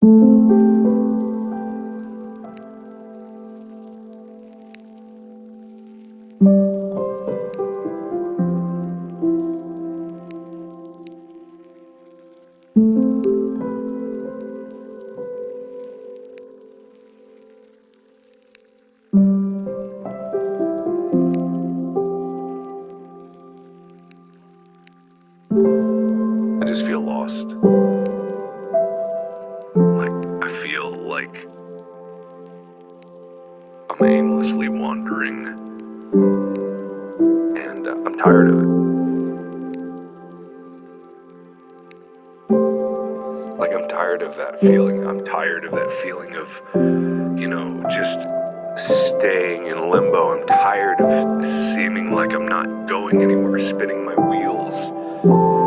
I just feel lost. Like I'm aimlessly wandering. And uh, I'm tired of it. Like, I'm tired of that feeling. I'm tired of that feeling of, you know, just staying in limbo. I'm tired of seeming like I'm not going anywhere, spinning my wheels.